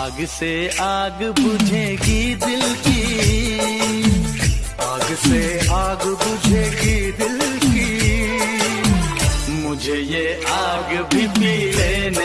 आग से आग बुझेगी दिल की। आग से आग बुझेगी दिल की। मुझे ये आग भी पी लेना